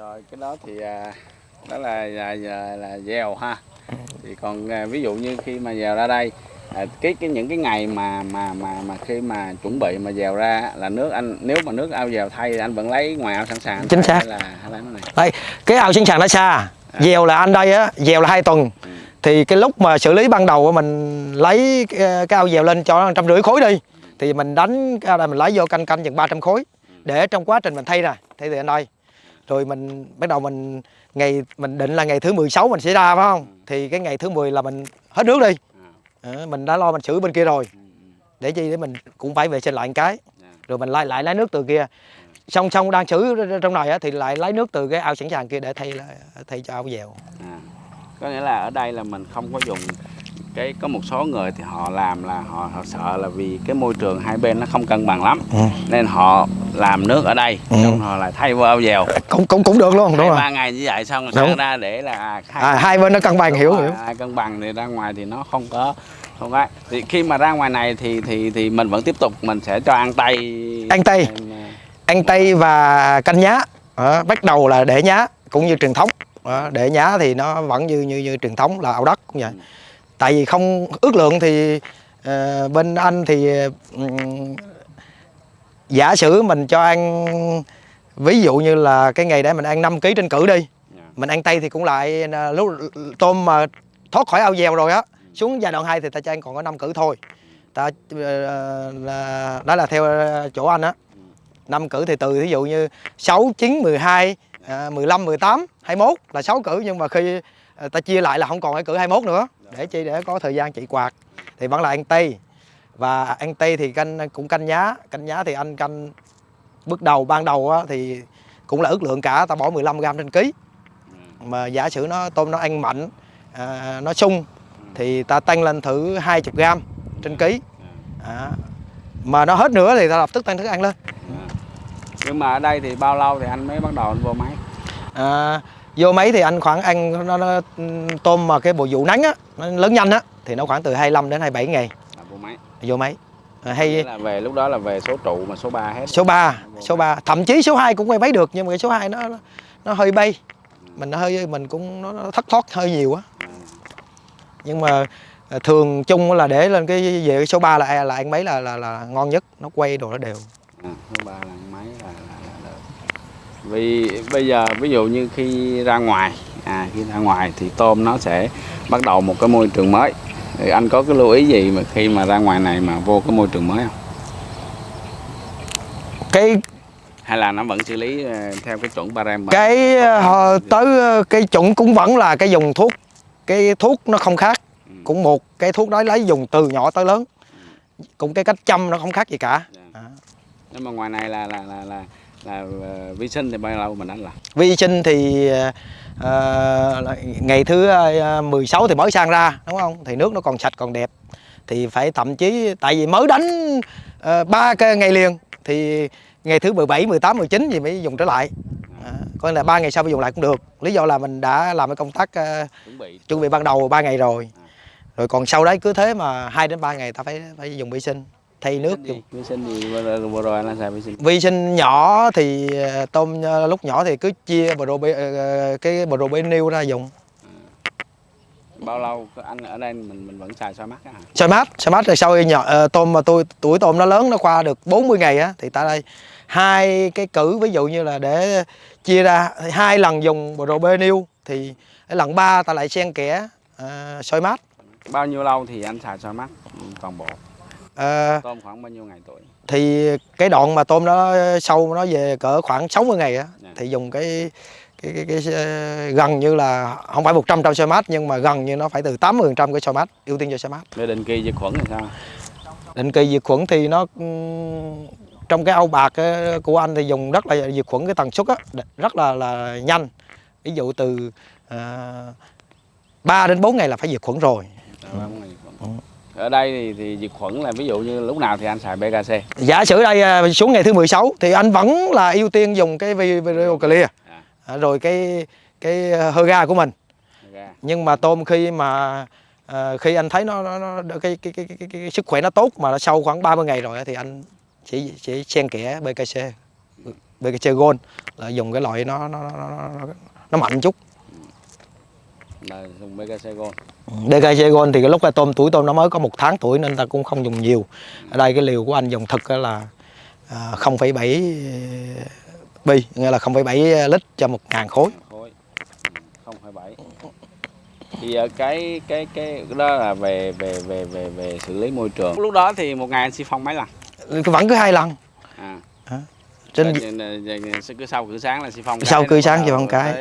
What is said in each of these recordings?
rồi cái đó thì à, đó là là, là, là gieo ha. Thì còn à, ví dụ như khi mà gieo ra đây à, cái cái những cái ngày mà mà mà mà khi mà chuẩn bị mà gieo ra là nước anh nếu mà nước ao gieo thay thì anh vẫn lấy ngoài ao sẵn sàng Chính xác. hay là hay là cái này? Đây cái ao sinh sản nó xa dèo là anh đây á dèo là hai tuần. Ừ. thì cái lúc mà xử lý ban đầu mình lấy cái, cái ao dèo lên cho nó trăm rưỡi khối đi. Thì mình đánh cái ao này mình lấy vô canh canh chừng 300 khối để trong quá trình mình thay nè thay từ anh đây rồi mình bắt đầu mình ngày mình định là ngày thứ 16 mình sẽ ra phải không? Thì cái ngày thứ 10 là mình hết nước đi. À, Ờ, mình đã lo mình xử bên kia rồi. Ừ, ừ, để chi để mình cũng phải vệ sinh lại một cái. Dạ. rồi mình lại lại lấy nước từ kia. Song song đang xử trong này á, thì lại lấy nước từ cái ao sẵn sàng kia để thay thay cho ao dèo. À. có nghĩa là ở đây là mình không có dùng cái có một số người thì họ làm là họ họ sợ là vì cái môi trường hai bên nó không cân bằng lắm. Ừ. nên họ làm nước ở đây Ừ. xong họ lại thay vào dèo. Cũng cũng cũng được luôn đúng hai rồi. ba ngày như vậy xong rồi ra để là à, khai à, hai bên nó cân bằng Đúng hiểu rồi, hiểu. Ai cân bằng thì ra ngoài thì nó không có không có. Thì khi mà ra ngoài này thì thì thì mình vẫn tiếp tục mình sẽ cho ăn tay Ăn tay. Em, à, ăn tây và canh nhá. Đó, bắt đầu là để nhá cũng như truyền thống. Đó, để nhá thì nó vẫn như như như truyền thống là ao đất cũng vậy. Ừ. tại vì không ước lượng thì ờ, bên anh thì ừm, giả sử mình cho ăn ví dụ như là cái ngày để mình ăn 5 kg trên cử đi dạ. mình ăn tây thì cũng lại à, lúc tôm mà thoát khỏi ao dèo rồi á xuống giai đoạn 2 thì ta cho ăn còn có 5 cử thôi. Ta ờ, là đó là theo ờ, chỗ anh á. Năm cử thì từ ví dụ như 6, 9, 12, à, 15, 18, 21 là 6 cử nhưng mà khi ờ, ta chia lại là không còn cái cử 21 nữa để chi để có thời gian trị quạt thì vẫn là ăn tây và ăn tây thì canh cũng canh nhá canh nhá thì anh canh bước đầu ban đầu á, thì cũng là ước lượng cả ta bỏ 15 gram trên ký. Mà giả sử nó tôm nó ăn mạnh à, nó sung thì ta tăng lên thử 20 gram trên ký. À, mà nó hết nữa thì ta lập tức tăng thức ăn lên. Nhưng mà ở đây thì bao lâu thì anh mới bắt đầu anh vô máy? À, vô máy thì anh khoảng ăn nó, nó tôm mà cái bộ vụ nắng á nó lớn nhanh á thì nó khoảng từ 25 đến 27 ngày. Là vô máy. Vô máy. À, hay là về lúc đó là về số trụ mà số 3 hết. Số 3 số 3 thậm chí số 2 cũng quay máy được nhưng mà cái số 2 nó nó- hơi bay. Mình nó hơi mình cũng nó, nó thất thoát hơi nhiều á. À, nhưng mà à, thường chung là để lên cái về cái số 3 là là ăn máy là là là ngon nhất. Nó quay đồ nó đều. À, số 3 là máy là, vì bây giờ ví dụ như khi ra ngoài à khi ra ngoài thì tôm nó sẽ bắt đầu một cái môi trường mới. Thì anh có cái lưu ý gì mà khi mà ra ngoài này mà vô cái môi trường mới không? Cái hay là nó vẫn xử lý ờ, theo cái chuẩn barem cái ờ, tới ờ, cái chuẩn cũng vẫn là cái dùng thuốc. Cái thuốc nó không khác. Ừ. cũng một cái thuốc đó lấy dùng từ nhỏ tới lớn. Cũng cái cách chăm nó không khác gì cả. Dạ. à. nhưng mà ngoài này là là là là, là, ờ, vi sinh thì bao lâu mình đánh là vi sinh thì là ngày thứ ờ, 16 thì mới sang ra đúng không? Thì nước nó còn sạch còn đẹp. Thì phải thậm chí tại vì mới đánh ba cái ngày liền thì ngày thứ 17, 18, 19 gì mới dùng trở lại. À, nghĩa là ba ngày sau mới dùng lại cũng được. Lý do là mình đã làm cái công tác ờ, chuẩn bị. chuẩn bị ban đầu 3 ngày rồi. À. rồi còn sau đấy cứ thế mà 2 đến 3 ngày ta phải phải dùng vi sinh thay nước vi dùng sinh gì vi sinh gì vừa rồi, anh là xài vi sinh vi sinh nhỏ thì ờ, tôm ờ, lúc nhỏ thì cứ chia bro ờ, cái bro nêu ra dùng. Bao lâu anh ở đây mình mình vẫn xài soi mắt á hả? Xoay mát xoay mát rồi sau khi nhỏ tôm mà tôi tuổi tôm nó lớn nó qua được 40 ngày á thì ta đây hai cái cử ví dụ như là để chia ra hai lần dùng bro nêu thì lần ba ta lại xen kẽ ờ, xoay mát. Bao nhiêu lâu thì anh xài soi mắt ừ, toàn bộ Ờ, tôm khoảng bao nhiêu ngày tuổi? thì cái đoạn mà tôm nó sâu nó về cỡ khoảng 60 ngày á Dạ. thì dùng cái cái, cái, cái, ờ, gần như là không phải 100 trăm xoay mát nhưng mà gần như nó phải từ 80 trăm cái xoay mát ưu tiên cho xoay mát. Về định kỳ diệt khuẩn thì sao? Định kỳ diệt khuẩn thì nó trong cái ao bạc ờ, của anh thì dùng rất là diệt khuẩn cái tần suất á rất là là nhanh. Ví dụ từ uh, 3 đến 4 ngày là phải diệt khuẩn rồi. Dạ, ba bốn ngày diệt khuẩn. Ở đây thì, thì diệt khuẩn là ví dụ như lúc nào thì anh xài BKC giả sử đây ờ, xuống ngày thứ 16 thì anh vẫn là ưu tiên dùng cái vi- video clear. À, À, rồi cái cái hơ ga của mình. Ra. nhưng mà tôm khi mà khi anh thấy nó, nó, nó cái, cái, cái, cái, cái sức khỏe nó tốt mà nó sâu khoảng 30 ngày rồi thì anh sẽ sẽ xen kẽ BKC BKC Gold là dùng cái loại nó nó, nó, nó, nó mạnh chút là dùng DKG Gold thì cái lúc tôm tuổi tôm nó mới có một tháng tuổi nên ta cũng không dùng nhiều. Ở đây cái liều của anh dùng thực á là à, 0,7 bi nghĩa là 0,7 lít cho một ngàn khối. Khối. Không phải bảy. Thì ờ, cái cái cái đó là về về về về về xử lý môi trường. Lúc đó thì một ngày anh xi phong mấy lần? Vẫn cứ hai lần. À. Trên Trên, cứ sau cử sáng là xi phong Sau cái, cử nó sáng xi phong cái.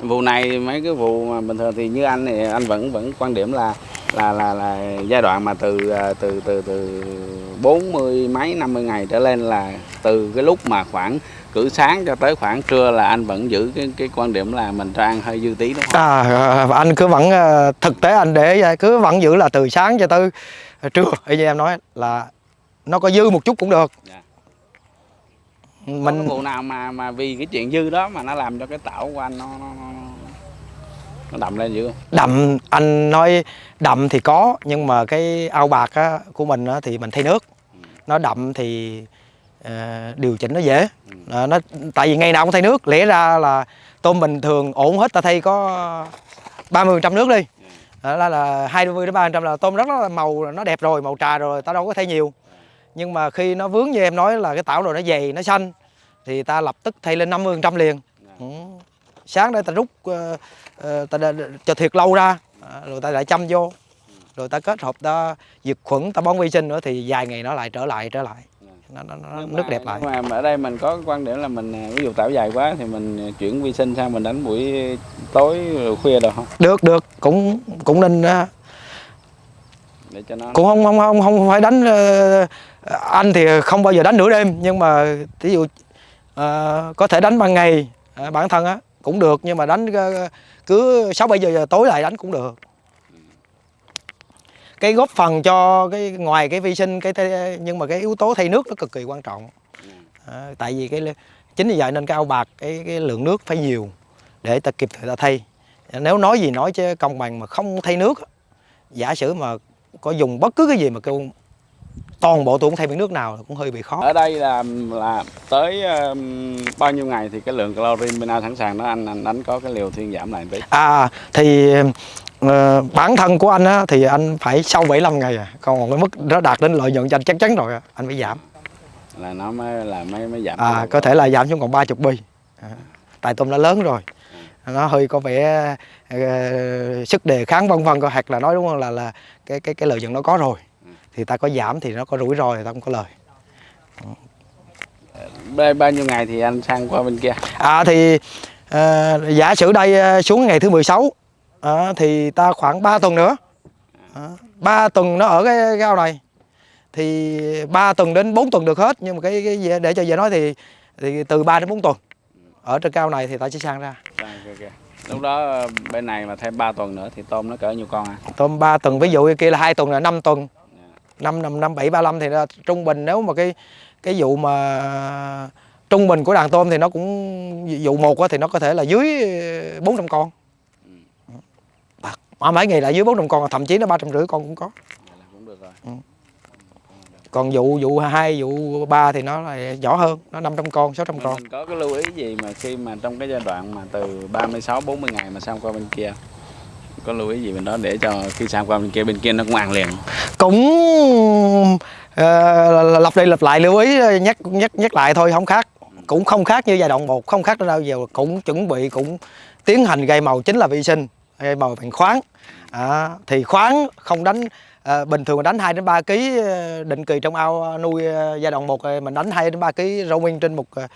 Vụ này mấy cái vụ mà bình thường thì như anh thì anh vẫn vẫn quan điểm là là là là giai đoạn mà từ ờ, từ từ từ bốn mươi mấy 50 ngày trở lên là từ cái lúc mà khoảng cử sáng cho tới khoảng trưa là anh vẫn giữ cái cái quan điểm là mình cho ăn hơi dư tí đúng không? à, à, anh cứ vẫn à, thực tế anh để cứ vẫn giữ là từ sáng cho tới trưa như em nói là nó có dư một chút cũng được Dạ. Mình... Có vụ nào mà mà vì cái chuyện dư đó mà nó làm cho cái tảo của anh nó nó, nó, nó đậm lên dữ không? đậm anh nói đậm thì có nhưng mà cái ao bạc á, của mình á, thì mình thay nước. Nó đậm thì ờ, điều chỉnh nó dễ. Ờ, nó tại vì ngày nào cũng thay nước. Lẽ ra là tôm bình thường ổn hết ta thay có 30 trăm nước đi. Đó là, là 20 đến 30 trăm là tôm rất là màu nó đẹp rồi màu trà rồi ta đâu có thay nhiều nhưng mà khi nó vướng như em nói là cái tảo rồi nó dày nó xanh thì ta lập tức thay lên 50 trăm liền. Ừ. sáng đây ta rút ờ, ta cho thiệt lâu ra ờ, rồi ta lại chăm vô. Rồi ta kết hợp ta diệt khuẩn ta bón vi sinh nữa thì vài ngày nó lại trở lại trở lại. Nó, nó, nó Nhưng nước mà- đẹp lại. Nhưng mà ở đây mình có quan điểm là mình à, ví dụ tảo dài quá thì mình chuyển vi sinh sang mình đánh buổi tối khuya được không? được được. Cũng cũng nên Để cho nó cũng không không không không phải đánh ờ, anh thì không bao giờ đánh nửa đêm nhưng mà ví dụ à, có thể đánh ban ngày à, bản thân á cũng được nhưng mà đánh ờ, cứ sáu bảy giờ, giờ tối lại đánh cũng được. Cái góp phần cho cái ngoài cái vi sinh cái nhưng mà cái yếu tố thay nước nó cực kỳ quan trọng. À, tại vì cái chính vì vậy nên cái ao bạc cái, cái lượng nước phải nhiều để ta kịp thời ta thay. Nếu nói gì nói chứ công bằng mà không thay nước giả sử mà có dùng bất cứ cái gì mà kêu toàn bộ tôi cũng thay miếng nước nào cũng hơi bị khó. Ở đây là là tới um, bao nhiêu ngày thì cái lượng calorie bên sẵn sàng đó anh? Anh đánh có cái liều thuyên giảm lại tí. à thì ờ, bản thân của anh á, thì anh phải sau 75 ngày à. Còn cái mức nó đạt đến lợi nhuận cho anh chắc chắn rồi à, anh phải giảm. Là nó mới là mới mới giảm. à có thể là giảm xuống còn 30 bi. À, tại tôm nó lớn rồi. Nó hơi có vẻ ờ, sức đề kháng vân vân hoặc là nói đúng không là là cái cái cái lợi nhuận nó có rồi thì ta có giảm thì nó có rủi ro thì ta không có lời Bao, bao nhiêu ngày thì anh sang qua bên kia? À thì ờ, giả sử đây ờ, xuống ngày thứ 16 ờ, thì ta khoảng 3 tuần nữa. Ờ, 3 tuần nó ở cái, cái ao này. Thì 3 tuần đến 4 tuần được hết nhưng mà cái, cái để cho dễ nói thì thì từ 3 đến 4 tuần. Ở trên cao này thì ta sẽ sang ra. Lúc đó bên này mà thêm 3 tuần nữa thì tôm nó cỡ nhiêu con à? Tôm 3 tuần ví dụ kia là 2 tuần là 5 tuần. 5 5 5 7 35 thì là trung bình nếu mà cái cái vụ mà trung bình của đàn tôm thì nó cũng vụ một thì nó có thể là dưới 400 con. Mà mấy ngày là dưới 400 con, thậm chí nó 350 con cũng có. Vậy là cũng được rồi. Còn vụ vụ 2, vụ 3 thì nó là nhỏ hơn, nó 500 con, 600 Mình, con. mình có cái lưu ý gì mà khi mà trong cái giai đoạn mà từ 36 40 ngày mà sang qua bên kia có lưu ý gì bên đó để cho khi sang qua bên kia bên kia nó cũng ăn liền Cũng uh, lặp đi lặp lại lưu ý nhắc nhắc nhắc lại thôi không khác. Cũng không khác như giai đoạn 1, không khác đâu giờ cũng chuẩn bị cũng tiến hành gây màu chính là vi sinh, gây màu bằng khoáng. À, thì khoáng không đánh à, bình thường mình đánh 2 đến 3 kg ờ, định kỳ trong ao nuôi ờ, giai đoạn 1 mình đánh 2 đến 3 kg rau nguyên trên một ờ,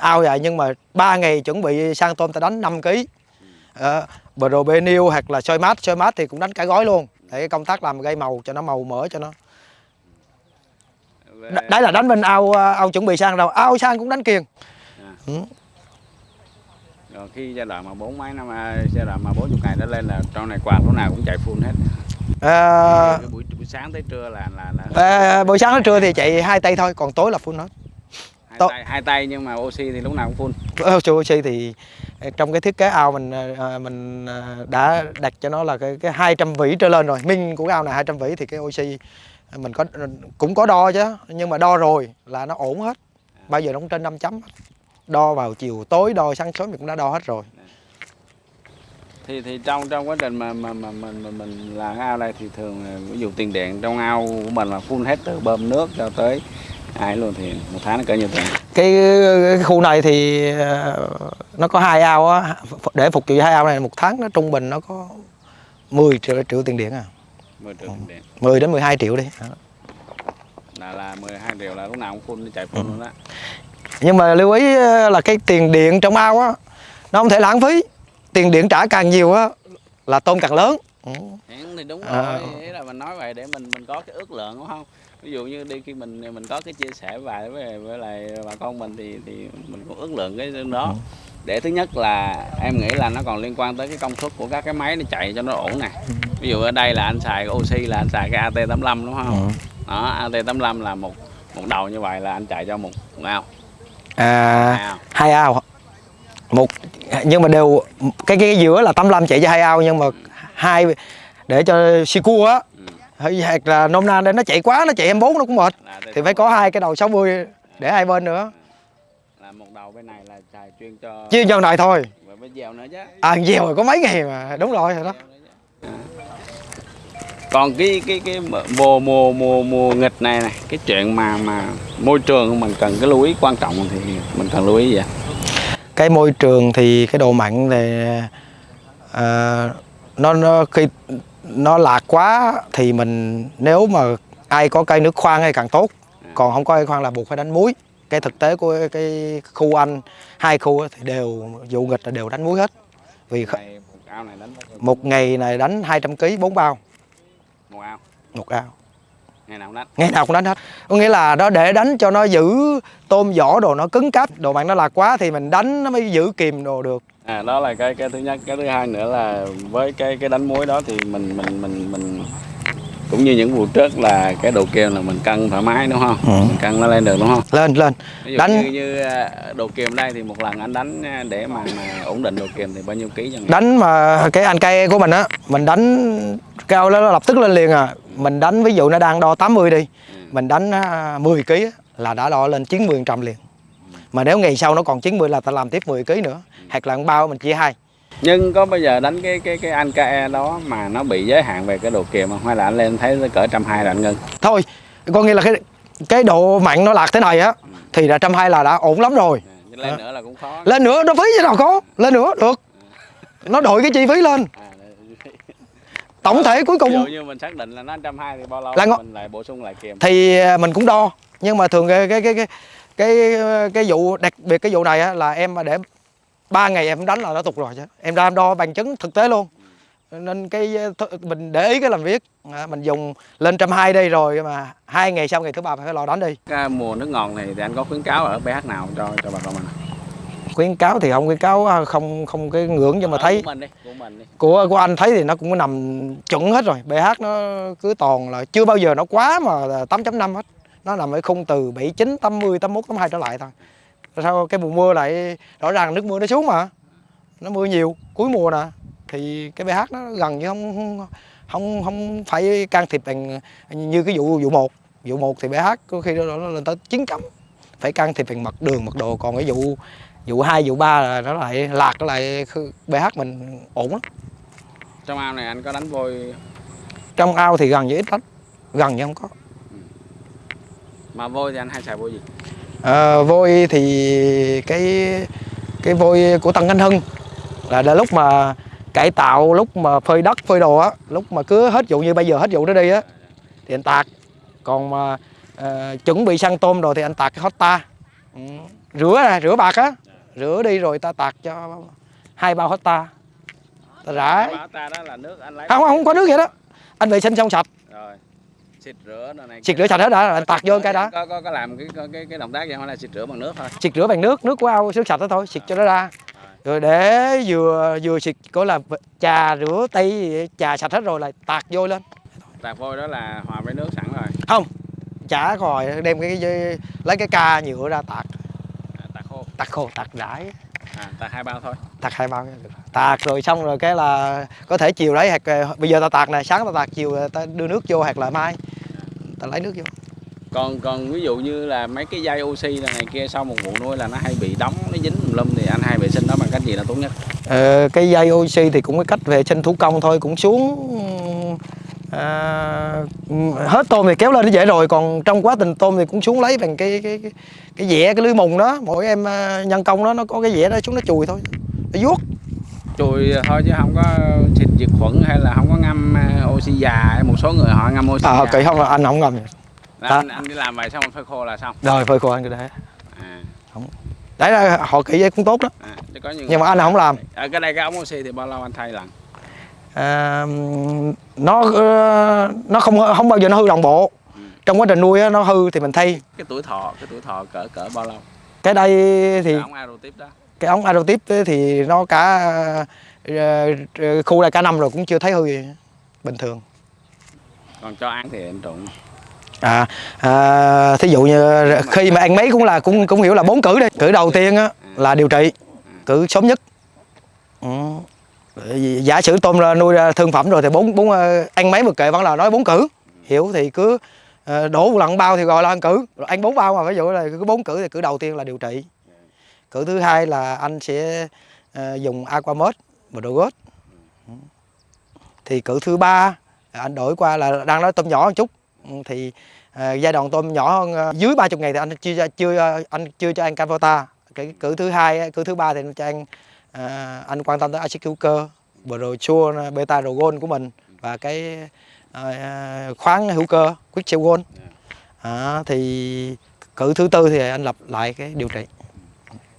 ao vậy nhưng mà 3 ngày chuẩn bị sang tôm ta đánh 5 kg. À, Probenil hoặc là soi mát, soi mát thì cũng đánh cả gói luôn. Để công tác làm gây màu cho nó màu mỡ cho nó. Đ- đấy là đánh bên ao ờ, ao chuẩn bị sang đâu, ao sang cũng đánh kiền. rồi khi giai đoạn mà bốn mấy năm à, giai đoạn mà 40 ngày đó lên là trong này quạt lúc nào cũng chạy full hết À, buổi, buổi sáng tới trưa là là, là à, buổi sáng đến trưa thì chạy hai tay thôi, còn tối là full hết. hai, tay, hai tay nhưng mà oxy thì lúc nào cũng full oxy thì Ờ, trong cái thiết kế ao mình ờ, ờ, mình đã đặt cho nó là cái cái 200 vĩ trở lên rồi. minh của cái ao này 200 vĩ thì cái oxy mình có cũng có đo chứ, nhưng mà đo rồi là nó ổn hết. Bao giờ nó cũng trên 5 chấm. đo vào chiều tối đo sáng sớm mình cũng đã đo hết rồi thì thì trong trong quá trình mà mà mà mình mình, mình làm ao đây thì thường ví dụ tiền điện trong ao của mình là phun hết từ bơm nước cho tới ai luôn thì một tháng nó cỡ nhiêu tiền cái, cái khu này thì ờ, nó có hai ao á. Để phục vụ hai ao này một tháng nó trung bình nó có 10 triệu, triệu tiền điện à. 10 triệu tiền điện. 10 đến 12 triệu đi. Là là 12 triệu là lúc nào cũng phun chạy phun luôn đó nhưng mà lưu ý ờ, là cái tiền điện trong ao á nó không thể lãng phí. Tiền điện trả càng nhiều á là tôm càng lớn. Ừ. Thì đúng À. rồi ý là mình nói vậy để mình mình có cái ước lượng đúng không ví dụ như đi khi mình mình có cái chia sẻ bài với với lại bà con mình thì thì mình cũng ước lượng cái đó Ừ. để thứ nhất là em nghĩ là nó còn liên quan tới cái công suất của các cái máy nó chạy cho nó ổn nè Ừ. ví dụ ở đây là anh xài cái oxy là anh xài cái AT85 đúng không Ừ. đó AT85 là một một đầu như vậy là anh chạy cho một, một ao à, ao hai ao một nhưng mà đều cái cái giữa là 85 chạy cho hai ao nhưng mà hai để cho si cua á hoặc là nôm na để nó chạy quá nó chạy 24 nó cũng mệt. Là thì phải có hai cái đầu 60 để hai bên nữa. Là một đầu bên này là xài chuyên cho chuyên cho này thôi. Và với dèo nữa chứ. À dèo rồi có mấy ngày mà đúng rồi rồi đó. Còn cái cái cái mùa mùa mùa mùa nghịch này này cái chuyện mà mà môi trường mình cần cái lưu ý quan trọng thì mình cần lưu ý gì cái môi trường thì cái độ mặn thì à, nó nó khi nó lạc quá thì mình nếu mà ai có cây nước khoan hay càng tốt. Còn không có cây khoan là buộc phải đánh muối. Cái thực tế của cái khu anh hai khu thì đều vụ nghịch là đều đánh muối hết. Vì một ngày này đánh 200 kg bốn bao. Một ao? Một ao. Ngày nào cũng đánh? Ngày nào cũng đánh hết. Có nghĩa là nó để đánh cho nó giữ tôm vỏ đồ nó cứng cáp. Đồ mặn nó lạc quá thì mình đánh nó mới giữ kìm đồ được à đó là cái cái thứ nhất. Cái thứ hai nữa là với cái cái đánh muối đó thì mình mình mình mình cũng như những vụ trước là cái độ kiềm là mình cân thoải mái đúng không? Ừ. mình cân nó lên được đúng không? Lên lên. Ví dụ Đánh- như, như à, độ kiềm đây thì một lần anh đánh à, để mà, mà ổn định độ kiềm thì bao nhiêu ký cho ngày đánh mà cái anh cây của mình á mình đánh cao nó lập tức lên liền à. Mình đánh ví dụ nó đang đo 80 đi Ừ. mình đánh à, 10 kg là đã đo lên 90 trăm liền mà nếu ngày sau nó còn 90 là ta làm tiếp 10 kg nữa. Hoặc là bao mình chia hai. Nhưng có bao giờ đánh cái cái cái anh KE đó mà nó bị giới hạn về cái độ kiềm không? Hay là anh lên thấy cỡ trăm hai là anh ngưng? Thôi có nghĩa là cái cái độ mặn nó lạc thế này á thì là trăm hai là đã ổn lắm rồi. À, lên À. nữa là cũng khó. Lên nữa nó phí chứ nào có. Lên nữa được. Nó đội cái chi phí lên. À, tổng thể cuối ví dụ cùng như mình xác định là nó trăm hai thì bao lâu Là mình lại bổ sung lại kiềm? Thì à, mình cũng đo. Nhưng mà thường cái cái cái cái cái, cái vụ đặc biệt cái vụ này á, là em mà để ba ngày em đánh là nó tục rồi chứ. Em ra em đo bằng chứng thực tế luôn. Nên cái mình để ý cái làm việc. À, mình dùng lên trăm hai đây rồi mà hai ngày sau ngày thứ ba phải lò đánh đi. Cái mùa nước ngọt này thì anh có khuyến cáo ở pH nào cho cho bà con mình? Khuyến cáo thì không khuyến cáo à, không không cái ngưỡng nhưng mà Ở thấy. của mình đi của mình đi. Của của anh thấy thì nó cũng nằm chuẩn hết rồi. pH nó cứ toàn là chưa bao giờ nó quá mà 8.5 hết nó nằm ở khung từ 79 80 81 82 trở lại thôi. Sao cái mùa mưa lại rõ ràng nước mưa nó xuống mà? Nó mưa nhiều cuối mùa nè. Thì cái pH nó gần như không không không, phải can thiệp bằng như cái vụ vụ một. Vụ một thì pH có khi nó, nó lên tới 9 chấm. Phải can thiệp bằng mật đường mật độ còn cái vụ vụ hai vụ ba là nó lại lạc nó lại pH mình ổn lắm. Trong ao này anh có đánh vôi trong ao thì gần như ít lắm. Gần như không có mà vôi thì anh hay xài vôi gì? À, vôi thì cái cái vôi của Tân Khánh Hưng là, là lúc mà cải tạo lúc mà phơi đất phơi đồ á lúc mà cứ hết vụ như bây giờ hết vụ đó đi á thì anh tạt. Còn mà ờ, chuẩn bị săn tôm rồi thì anh tạt cái hot ta. Ừ. rửa nè rửa bạc á rửa đi rồi ta tạt cho hai bao hot ta. Ta rải. Anh không không có nước vậy đó. Anh vệ sinh xong sạch. Rồi xịt rửa này xịt rửa sạch hết đã rồi tạt vô cái đó. Có có có làm cái cái cái động tác gì không? Là xịt rửa bằng nước thôi? Xịt rửa bằng nước nước của ao nước sạch đó thôi xịt cho nó ra. Rồi. Để vừa vừa xịt có là trà rửa tay trà sạch hết rồi là tạt vô lên. Tạt vôi đó là hòa với nước sẵn rồi. Không chả rồi đem cái, cái lấy cái ca nhựa ra tạt. À, tạt khô. Tạt khô tạt rải. À, tạt hai bao thôi. Tạt hai bao được. tạt rồi xong rồi cái là có thể chiều lấy hoặc ờ, bây giờ ta tạt này sáng ta tạt chiều ta đưa nước vô hoặc là mai ta lấy nước vô. Còn còn ví dụ như là mấy cái dây oxy là này kia sau một vụ nuôi là nó hay bị đóng nó dính tùm lum thì anh hay vệ sinh nó bằng cách gì là tốt nhất? Ờ, cái dây oxy thì cũng có cách vệ sinh thủ công thôi cũng xuống à, hết tôm thì kéo lên nó dễ rồi còn trong quá trình tôm thì cũng xuống lấy bằng cái cái cái, cái dẻ cái lưới mùng đó. Mỗi em à, nhân công đó nó có cái dẻ đó xuống nó chùi thôi. Nó vuốt chùi thôi chứ không có xịt diệt khuẩn hay là không có ngâm ờ, oxy già một số người họ ngâm oxy à già. kỳ không là anh không ngầm Là anh, anh đi làm vậy xong phơi khô là xong. Rồi phơi khô anh cái đấy à, đấy là họ kỹ vậy cũng tốt đó. À, có những nhưng mà anh không làm. Ở cái đây cái ống oxy thì bao lâu anh thay lần? À, nó ờ, nó không không bao giờ nó hư đồng bộ. Ừ. trong quá trình nuôi nó hư thì mình thay. Cái tuổi thọ cái tuổi thọ cỡ cỡ bao lâu? Cái đây thì cái ống aerotip đó cái ống aerotip thì nó cả ờ, ờ, khu này cả năm rồi cũng chưa thấy hư gì bình thường. Còn cho ăn thì anh trụng à, à thí dụ như khi mà ăn mấy cũng là cũng cũng hiểu là bốn cử đi. Cử đầu tiên á là điều trị cử sớm nhất. Ừ. giả sử tôm ra nuôi ra thương phẩm rồi thì bốn bốn ờ, ăn mấy một kệ vẫn là nói bốn cử. Hiểu thì cứ ờ, đổ một lần bao thì gọi là ăn cử. Rồi ăn bốn bao mà ví dụ là cứ bốn cử thì cử đầu tiên là điều trị cử thứ hai là anh sẽ ờ, dùng aquamed Brogot thì cử thứ ba anh đổi qua là đang nói tôm nhỏ một chút. Thì ờ, giai đoạn tôm nhỏ hơn ờ, dưới 30 ngày thì anh chưa chưa anh chưa cho ăn Canvota cái cử thứ hai cử thứ ba thì anh cho ăn ờ, anh quan tâm tới axit hữu cơ brochure beta rogon của mình và cái ờ, khoáng hữu cơ quick gold. À, thì cử thứ tư thì anh lập lại cái điều trị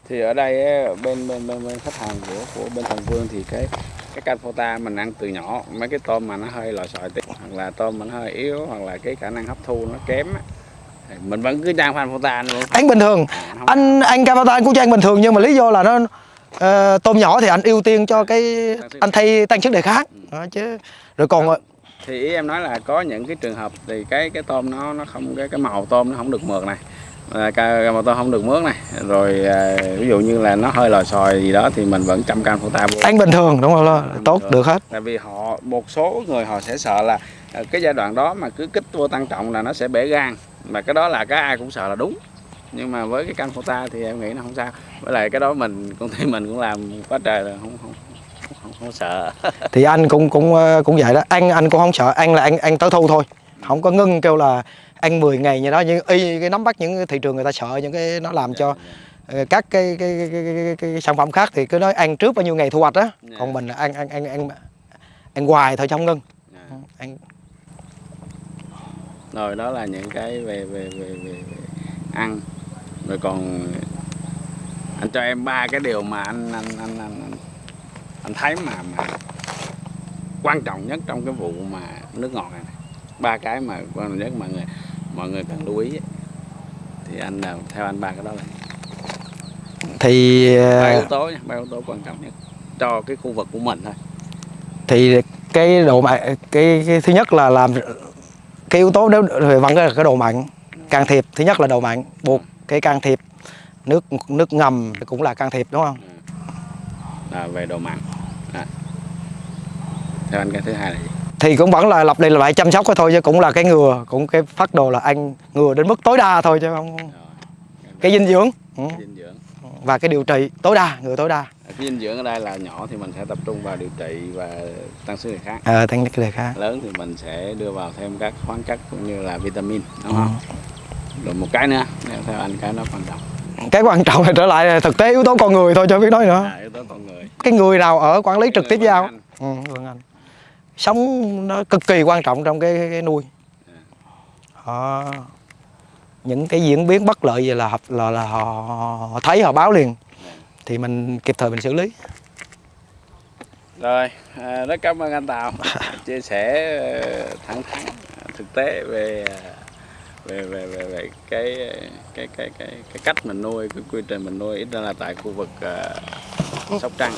thì ở đây bên bên bên, bên khách hàng của của bên thần vương thì cái cái canh mình ăn từ nhỏ mấy cái tôm mà nó hơi lòi sòi tí hoặc là tôm mà nó hơi yếu hoặc là cái khả năng hấp thu nó kém á, thì mình vẫn cứ trang phan phota luôn. Ăn bình thường. Không. Anh anh Canvota anh cũng ăn bình thường nhưng mà lý do là nó ờ, tôm nhỏ thì anh ưu tiên cho cái anh thay tăng sức đề kháng. Đó, chứ. Rồi còn ờ, thì ý em nói là có những cái trường hợp thì cái cái tôm nó nó không cái cái màu tôm nó không được mượt này à, cái màu tôm không được mướt này. Rồi à, ví dụ như là nó hơi lòi sòi gì đó thì mình vẫn chăm can phô ta vô ăn bình thường đúng không? Bình tốt thường. được hết. Tại vì họ một số người họ sẽ sợ là à, cái giai đoạn đó mà cứ kích vô tăng trọng là nó sẽ bể gan. Mà cái đó là cái ai cũng sợ là đúng. Nhưng mà với cái căn phô ta thì em nghĩ nó không sao. Với lại cái đó mình công ty mình cũng làm quá trời là không không không, không, không sợ. Thì anh cũng cũng ờ, cũng vậy đó. Ăn anh cũng không sợ. Ăn là ăn ăn tới thu thôi. Không có ngưng kêu là ăn 10 ngày như đó nhưng y cái nắm bắt những thị trường người ta sợ những cái nó làm cho ờ, các cái cái, cái, cái, cái, cái sản phẩm khác thì cứ nói ăn trước bao nhiêu ngày thu hoạch á Dạ. còn mình ăn ăn ăn ăn ăn hoài thôi không ngưng Dạ. ăn rồi đó là những cái về về về về, về ăn rồi còn anh cho em ba cái điều mà anh anh anh anh anh, anh thấy mà mà quan trọng nhất trong cái vụ mà nước ngọt này. ba cái mà quan trọng nhất mà người mọi người cần lưu ý thì anh theo anh ba cái đó là thì ba ờ, yếu tố nha ba yếu tố quan trọng nhất cho cái khu vực của mình thôi. thì cái độ mặn cái, cái thứ nhất là làm cái yếu tố nếu thì vẫn là cái độ mặn can thiệp. Thứ nhất là độ mặn buộc cái can thiệp. Nước nước ngầm cũng là can thiệp đúng không? Là về độ mặn. À. theo anh cái thứ hai là gì thì cũng vẫn là lặp đi lại chăm sóc cái thôi chứ cũng là cái ngừa cũng cái phát đồ là ăn ngừa đến mức tối đa thôi chứ không rồi cái dinh dưỡng. Ừ. cái dinh dưỡng. Và cái điều trị tối đa ngừa tối đa. Cái dinh dưỡng ở đây là nhỏ thì mình sẽ tập trung vào điều trị và tăng sức đề kháng. Ờ tăng cái đề kháng. Lớn thì mình sẽ đưa vào thêm các khoáng chất cũng như là vitamin đúng không? Rồi một cái nữa theo anh cái nó quan trọng. Cái quan trọng là trở lại là thực tế yếu tố con người thôi cho biết nói nữa. À, yếu tố con người. Cái người nào ở quản lý trực tiếp hành. ừ, vâng anh sống nó cực kỳ quan trọng trong cái, cái, nuôi. Họ những cái diễn biến bất lợi gì là hợp- là, là họ, họ thấy họ báo liền. Thì mình kịp thời mình xử lý. Rồi à, rất cảm ơn anh Tào. Chia sẻ ờ, thẳng thắn thực tế về ờ, về về về, về cái, cái cái cái cái cách mình nuôi cái quy trình mình nuôi ít ra là tại khu vực ờ, Sóc Trăng